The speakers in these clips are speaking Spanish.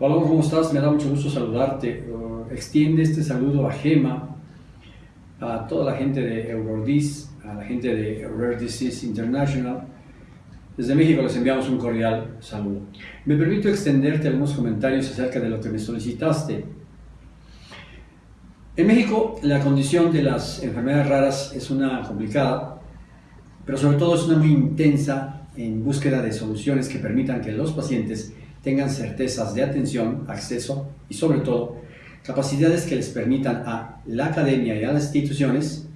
Paloma, ¿cómo estás? Me da mucho gusto saludarte. Uh, extiende este saludo a Gema, a toda la gente de Eurodis, a la gente de Rare Disease International. Desde México les enviamos un cordial saludo. Me permito extenderte algunos comentarios acerca de lo que me solicitaste. En México la condición de las enfermedades raras es una complicada, pero sobre todo es una muy intensa en búsqueda de soluciones que permitan que los pacientes tengan certezas de atención, acceso y sobre todo capacidades que les permitan a la academia y a las instituciones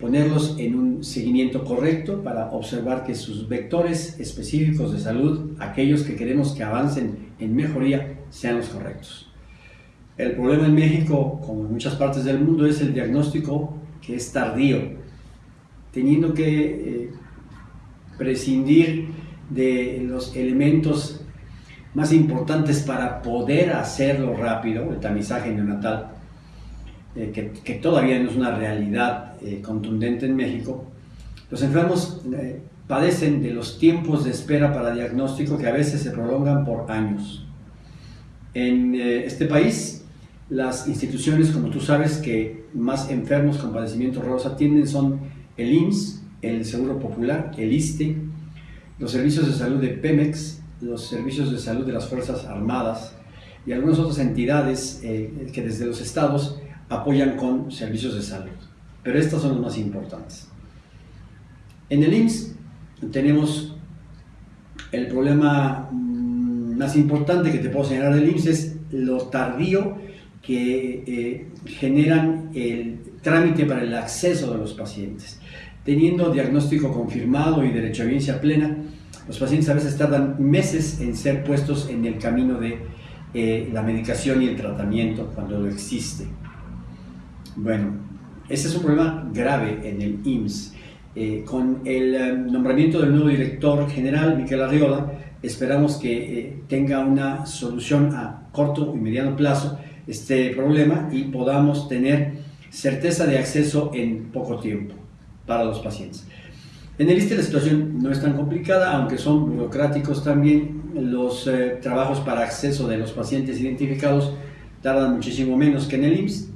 ponerlos en un seguimiento correcto para observar que sus vectores específicos de salud, aquellos que queremos que avancen en mejoría, sean los correctos. El problema en México, como en muchas partes del mundo, es el diagnóstico que es tardío, teniendo que eh, prescindir de los elementos más importantes para poder hacerlo rápido, el tamizaje neonatal, eh, que, todavía no es una realidad eh, contundente en México, los enfermos eh, padecen de los tiempos de espera para diagnóstico que a veces se prolongan por años. En este país, las instituciones, como tú sabes, que más enfermos con padecimientos raros atienden son el IMSS, el Seguro Popular, el ISTE, los servicios de salud de Pemex, los servicios de salud de las Fuerzas Armadas y algunas otras entidades eh, que desde los estados apoyan con servicios de salud. Pero estas son las más importantes. En el IMSS tenemos el problema mm, más importante que te puedo señalar del IMSS es lo tardío que eh, generan el trámite para el acceso de los pacientes. Teniendo diagnóstico confirmado y derecho a evidencia plena, los pacientes a veces tardan meses en ser puestos en el camino de eh, la medicación y el tratamiento cuando lo existe. Bueno, ese es un problema grave en el IMSS. Eh, con el eh, nombramiento del nuevo director general, Miquel Arriola, esperamos que tenga una solución a corto y mediano plazo este problema y podamos tener certeza de acceso en poco tiempo para los pacientes. En el ISTE la situación no es tan complicada, aunque son burocráticos también. Los eh, trabajos para acceso de los pacientes identificados tardan muchísimo menos que en el IMSS.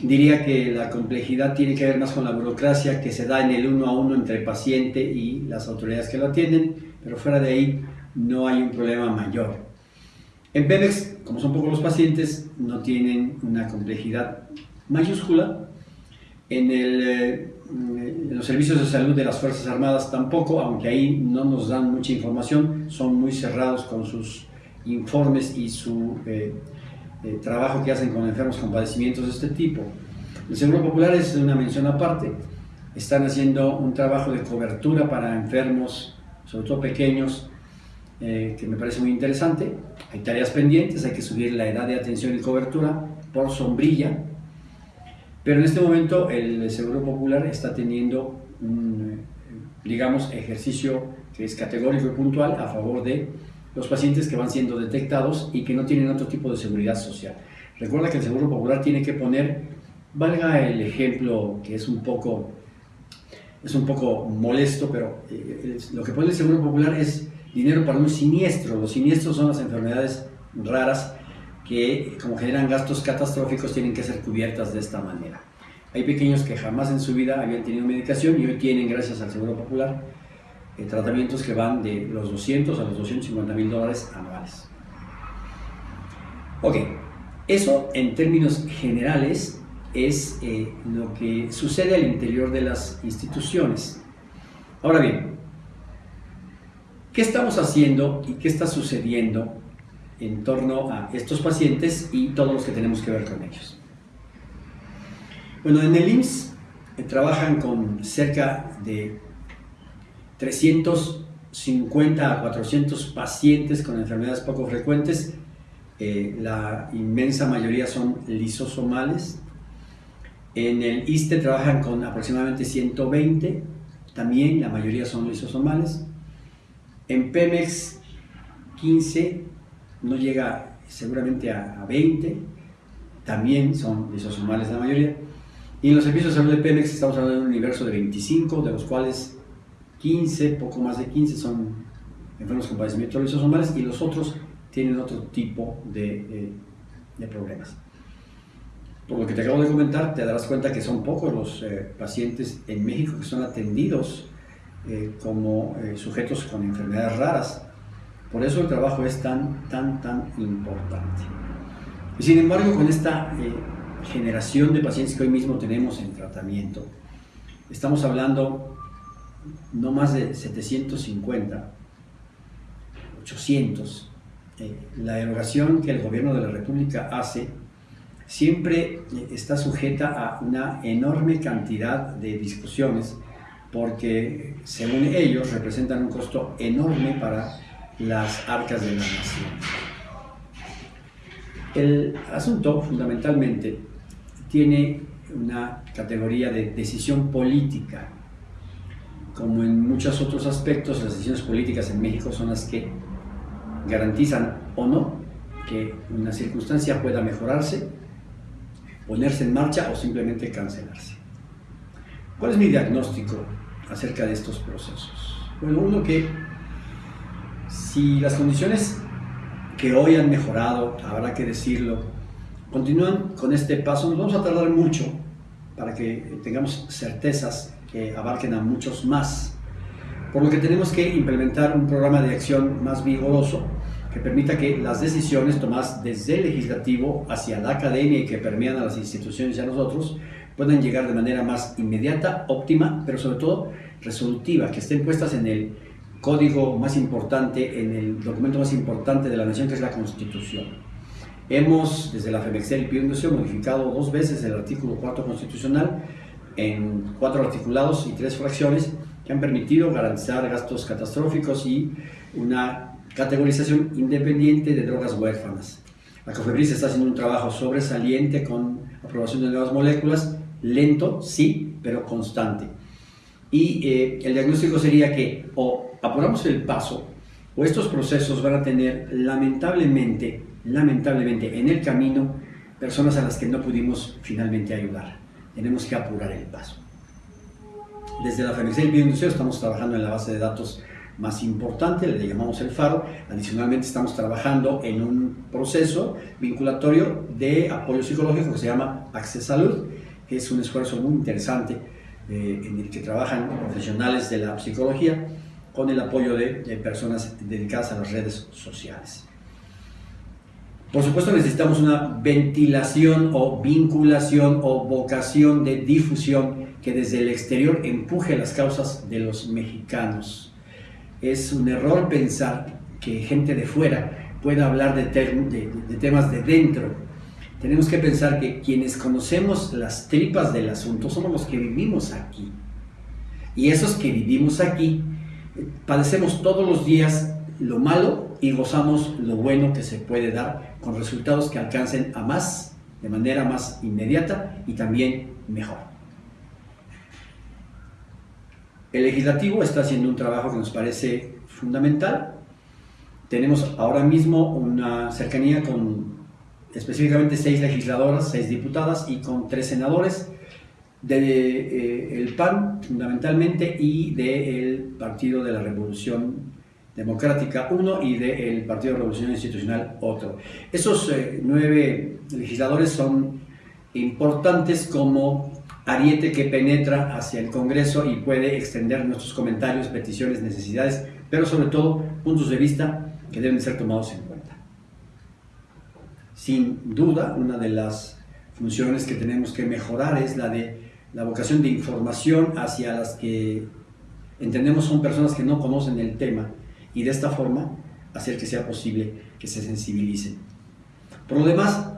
Diría que la complejidad tiene que ver más con la burocracia que se da en el uno a uno entre el paciente y las autoridades que lo atienden, pero fuera de ahí no hay un problema mayor. En Pemex, como son pocos los pacientes, no tienen una complejidad mayúscula. En el eh, los servicios de salud de las Fuerzas Armadas tampoco, aunque ahí no nos dan mucha información, son muy cerrados con sus informes y su eh, eh, trabajo que hacen con enfermos con padecimientos de este tipo. El Seguro Popular es una mención aparte, están haciendo un trabajo de cobertura para enfermos, sobre todo pequeños, eh, que me parece muy interesante. Hay tareas pendientes, hay que subir la edad de atención y cobertura por sombrilla, pero en este momento el Seguro Popular está teniendo un, digamos, ejercicio que es categórico y puntual a favor de los pacientes que van siendo detectados y que no tienen otro tipo de seguridad social. Recuerda que el Seguro Popular tiene que poner, valga el ejemplo que es un poco, es un poco molesto, pero eh, lo que pone el Seguro Popular es dinero para un siniestro. Los siniestros son las enfermedades raras que como generan gastos catastróficos tienen que ser cubiertas de esta manera. Hay pequeños que jamás en su vida habían tenido medicación y hoy tienen, gracias al Seguro Popular, eh, tratamientos que van de los 200 a los 250 mil dólares anuales. Ok, eso en términos generales es eh, lo que sucede al interior de las instituciones. Ahora bien, ¿qué estamos haciendo y qué está sucediendo en torno a estos pacientes y todos los que tenemos que ver con ellos. Bueno, en el IMSS eh, trabajan con cerca de 350 a 400 pacientes con enfermedades poco frecuentes. Eh, la inmensa mayoría son lisosomales. En el ISTE trabajan con aproximadamente 120, también la mayoría son lisosomales. En PEMEX 15 no llega seguramente a, 20, también son lisosomales la mayoría. Y en los servicios de salud de Pemex estamos hablando de un universo de 25, de los cuales 15, poco más de 15 son enfermos con padecimientos lisosomales y los otros tienen otro tipo de, de, problemas. Por lo que te acabo de comentar, te darás cuenta que son pocos los eh, pacientes en México que son atendidos eh, como eh, sujetos con enfermedades raras. Por eso el trabajo es tan, tan, tan importante. Y sin embargo, con esta generación de pacientes que hoy mismo tenemos en tratamiento, estamos hablando no más de 750, 800. Eh, la erogación que el gobierno de la República hace siempre eh, está sujeta a una enorme cantidad de discusiones porque según ellos representan un costo enorme para las arcas de la nación. El asunto fundamentalmente tiene una categoría de decisión política como en muchos otros aspectos, las decisiones políticas en México son las que garantizan o no que una circunstancia pueda mejorarse, ponerse en marcha o simplemente cancelarse. ¿Cuál es mi diagnóstico acerca de estos procesos? Bueno, uno que si las condiciones que hoy han mejorado, habrá que decirlo, continúan con este paso, nos vamos a tardar mucho para que tengamos certezas que abarquen a muchos más. Por lo que tenemos que implementar un programa de acción más vigoroso que permita que las decisiones tomadas desde el legislativo hacia la academia y que permean a las instituciones y a nosotros puedan llegar de manera más inmediata, óptima, pero sobre todo resolutiva, que estén puestas en el código más importante, en el documento más importante de la nación, que es la Constitución. Hemos, desde la FEMEXEL y PIUNDOSIO, modificado dos veces el artículo 4 constitucional en cuatro articulados y tres fracciones que han permitido garantizar gastos catastróficos y una categorización independiente de drogas huérfanas. La COFEPRIS está haciendo un trabajo sobresaliente con aprobación de nuevas moléculas, lento, sí, pero constante. Y eh, el diagnóstico sería que o apuramos el paso o estos procesos van a tener lamentablemente, lamentablemente en el camino personas a las que no pudimos finalmente ayudar tenemos que apurar el paso. Desde la FMC Bioindustria estamos trabajando en la base de datos más importante, le llamamos el FARO. Adicionalmente estamos trabajando en un proceso vinculatorio de apoyo psicológico que se llama Access Salud, que es un esfuerzo muy interesante eh, en el que trabajan profesionales de la psicología con el apoyo de personas dedicadas a las redes sociales. Por supuesto necesitamos una ventilación o vinculación o vocación de difusión que desde el exterior empuje las causas de los mexicanos. Es un error pensar que gente de fuera pueda hablar de, de, temas de dentro. Tenemos que pensar que quienes conocemos las tripas del asunto somos los que vivimos aquí. Y esos que vivimos aquí padecemos todos los días lo malo y gozamos lo bueno que se puede dar con resultados que alcancen a más, de manera más inmediata y también mejor. El legislativo está haciendo un trabajo que nos parece fundamental. Tenemos ahora mismo una cercanía con específicamente seis legisladoras, seis diputadas y con tres senadores del de, eh, PAN fundamentalmente y del Partido de la Revolución Democrática uno y del Partido de Revolución Institucional otro. Esos eh, nueve legisladores son importantes como ariete que penetra hacia el Congreso y puede extender nuestros comentarios, peticiones, necesidades, pero sobre todo puntos de vista que deben ser tomados en cuenta. Sin duda, una de las funciones que tenemos que mejorar es la de la vocación de información hacia las que entendemos son personas que no conocen el tema y de esta forma hacer que sea posible que se sensibilicen. Por lo demás,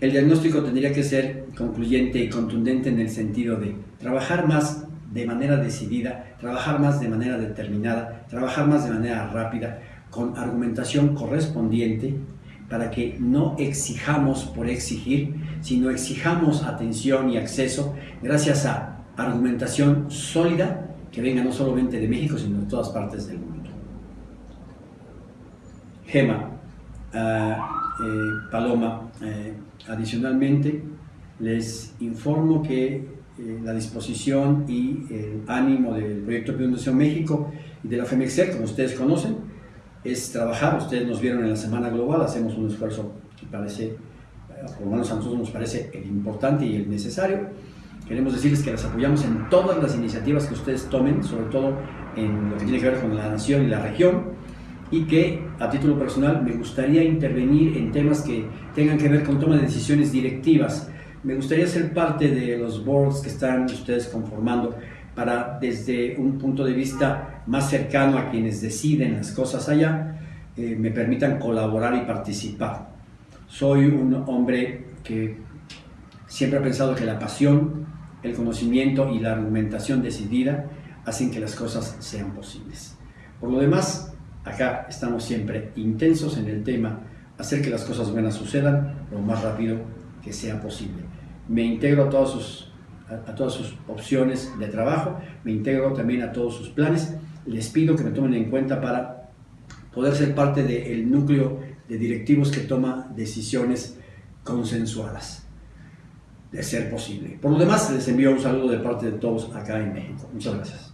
el diagnóstico tendría que ser concluyente y contundente en el sentido de trabajar más de manera decidida, trabajar más de manera determinada, trabajar más de manera rápida, con argumentación correspondiente, para que no exijamos por exigir, sino exijamos atención y acceso gracias a argumentación sólida que venga no solamente de México, sino de todas partes del mundo. Gema, ah, eh, Paloma. Eh, adicionalmente, les informo que eh, la disposición y el ánimo del Proyecto Fundación México y de la FEMEXER, como ustedes conocen, es trabajar. Ustedes nos vieron en la Semana Global, hacemos un esfuerzo que parece, por lo menos a nosotros nos parece el importante y el necesario. Queremos decirles que las apoyamos en todas las iniciativas que ustedes tomen, sobre todo en lo que tiene que ver con la nación y la región, y que a título personal me gustaría intervenir en temas que tengan que ver con toma de decisiones directivas. Me gustaría ser parte de los boards que están ustedes conformando para desde un punto de vista más cercano a quienes deciden las cosas allá, eh, me permitan colaborar y participar. Soy un hombre que siempre ha pensado que la pasión, el conocimiento y la argumentación decidida hacen que las cosas sean posibles. Por lo demás, acá estamos siempre intensos en el tema, hacer que las cosas buenas sucedan lo más rápido que sea posible. Me integro a todos sus a, todas sus opciones de trabajo, me integro también a todos sus planes. Les pido que me tomen en cuenta para poder ser parte del núcleo de directivos que toma decisiones consensuadas, de ser posible. Por lo demás, les envío un saludo de parte de todos acá en México. Muchas gracias.